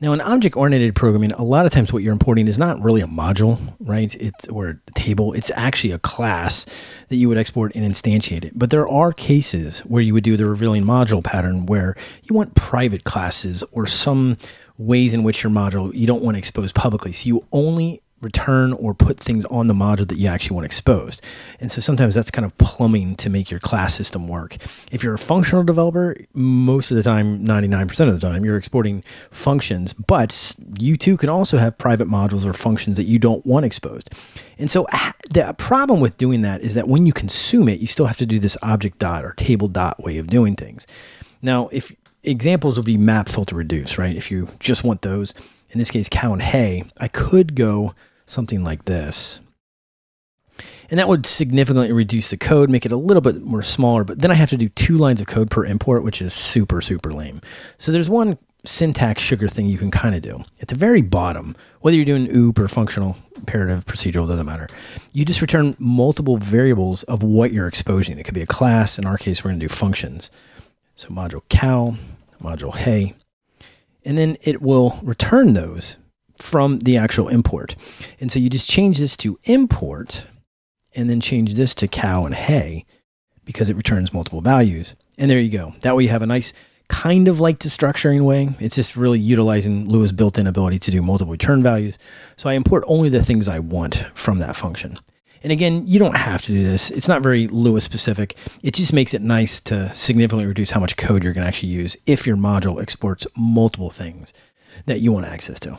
Now, in object-oriented programming, a lot of times what you're importing is not really a module, right? It's or a table. It's actually a class that you would export and instantiate it. But there are cases where you would do the revealing module pattern where you want private classes or some ways in which your module you don't want to expose publicly. So you only return or put things on the module that you actually want exposed. And so sometimes that's kind of plumbing to make your class system work. If you're a functional developer, most of the time, 99% of the time, you're exporting functions, but you too can also have private modules or functions that you don't want exposed. And so ah, the problem with doing that is that when you consume it, you still have to do this object dot or table dot way of doing things. Now, if examples would be map filter reduce, right? If you just want those, in this case, cow and hay, I could go something like this. And that would significantly reduce the code, make it a little bit more smaller, but then I have to do two lines of code per import, which is super, super lame. So there's one syntax sugar thing you can kind of do. At the very bottom, whether you're doing OOP or functional, imperative, procedural, doesn't matter. You just return multiple variables of what you're exposing. It could be a class. In our case, we're going to do functions. So module cow, module hay, and then it will return those from the actual import. And so you just change this to import and then change this to cow and hay because it returns multiple values. And there you go. That way you have a nice kind of like destructuring way. It's just really utilizing Lua built-in ability to do multiple return values. So I import only the things I want from that function. And again, you don't have to do this. It's not very Lua specific. It just makes it nice to significantly reduce how much code you're going to actually use if your module exports multiple things that you want access to.